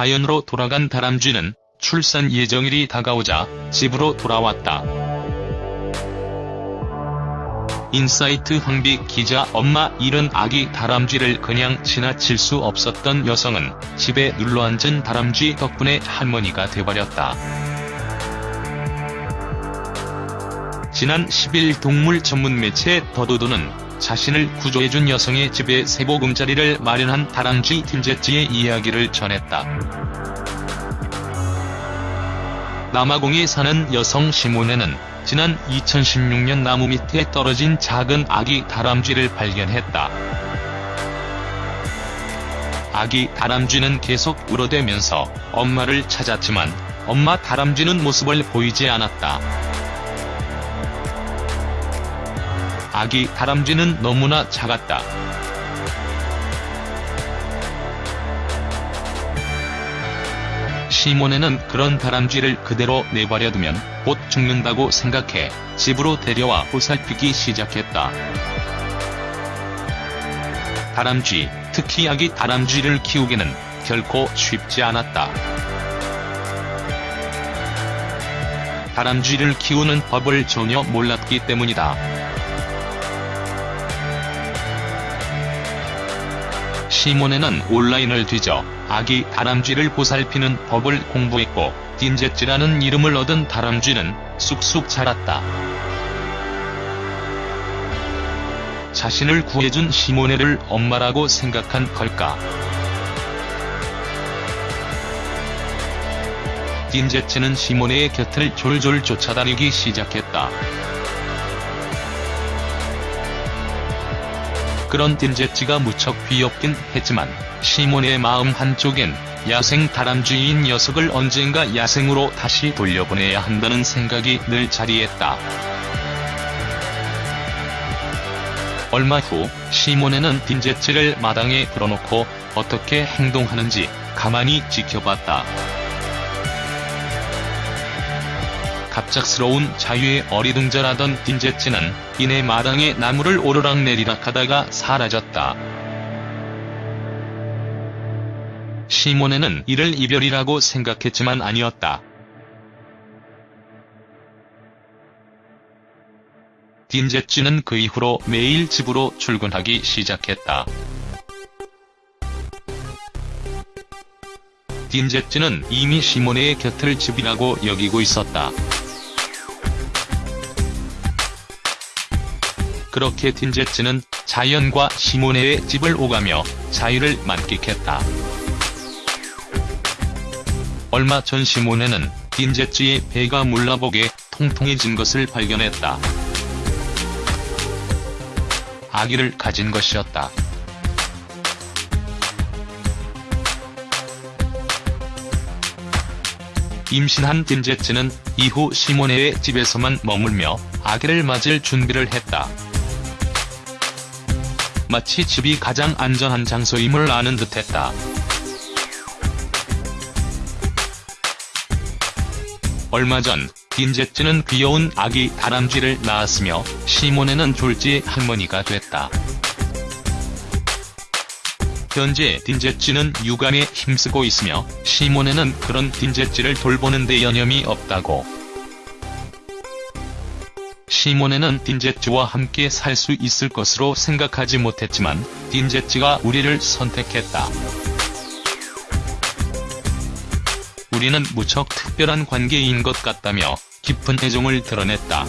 자연으로 돌아간 다람쥐는 출산 예정일이 다가오자 집으로 돌아왔다. 인사이트 황비 기자 엄마 잃은 아기 다람쥐를 그냥 지나칠 수 없었던 여성은 집에 눌러앉은 다람쥐 덕분에 할머니가 돼버렸다. 지난 10일 동물 전문 매체 The Dodo는 자신을 구조해준 여성의 집에 새 보금자리를 마련한 다람쥐 딘제찌의 이야기를 전했다. 남아공에 사는 여성 시모네는 지난 2016년 나무 밑에 떨어진 작은 아기 다람쥐를 발견했다. 아기 다람쥐는 계속 울어대면서 엄마를 찾았지만 엄마 다람쥐는 모습을 보이지 않았다. 아기 다람쥐는 너무나 작았다. 시몬에는 그런 다람쥐를 그대로 내버려두면 곧 죽는다고 생각해 집으로 데려와 보살피기 시작했다. 다람쥐, 특히 아기 다람쥐를 키우기는 결코 쉽지 않았다. 다람쥐를 키우는 법을 전혀 몰랐기 때문이다. 시몬에는 온라인을 뒤져 아기 다람쥐를 보살피는 법을 공부했고 딘제찌라는 이름을 얻은 다람쥐는 쑥쑥 자랐다. 자신을 구해준 시모네를 엄마라고 생각한 걸까? 딘제찌는 시모네의 곁을 졸졸 쫓아다니기 시작했다. 그런 딘제찌가 무척 귀엽긴 했지만 시몬의 마음 한쪽엔 야생 다람쥐인 녀석을 언젠가 야생으로 다시 돌려보내야 한다는 생각이 늘 자리했다. 얼마 후 시몬에는 딘제찌를 마당에 풀어놓고 어떻게 행동하는지 가만히 지켜봤다. 갑작스러운 자유에 어리둥절하던 딘제찌는 이내 마당에 나무를 오르락내리락 하다가 사라졌다. 시몬에는 이를 이별이라고 생각했지만 아니었다. 딘제찌는 그 이후로 매일 집으로 출근하기 시작했다. 딘제찌는 이미 시모네의 곁을 집이라고 여기고 있었다. 그렇게 딘제츠는 자연과 시모네의 집을 오가며 자유를 만끽했다. 얼마 전 시모네는 딘제츠의 배가 물라복에 통통해진 것을 발견했다. 아기를 가진 것이었다. 임신한 딘제츠는 이후 시모네의 집에서만 머물며 아기를 맞을 준비를 했다. 마치 집이 가장 안전한 장소임을 아는 듯했다. 얼마 전 딘제츠는 귀여운 아기 다람쥐를 낳았으며 시몬에는 졸지 할머니가 됐다. 현재 딘제츠는 육아에 힘쓰고 있으며 시몬에는 그런 딘제츠를 돌보는 데 여념이 없다고. 시몬에는 딘제츠와 함께 살 수 있을 것으로 생각하지 못했지만 딘제츠가 우리를 선택했다. 우리는 무척 특별한 관계인 것 같다며 깊은 애정을 드러냈다.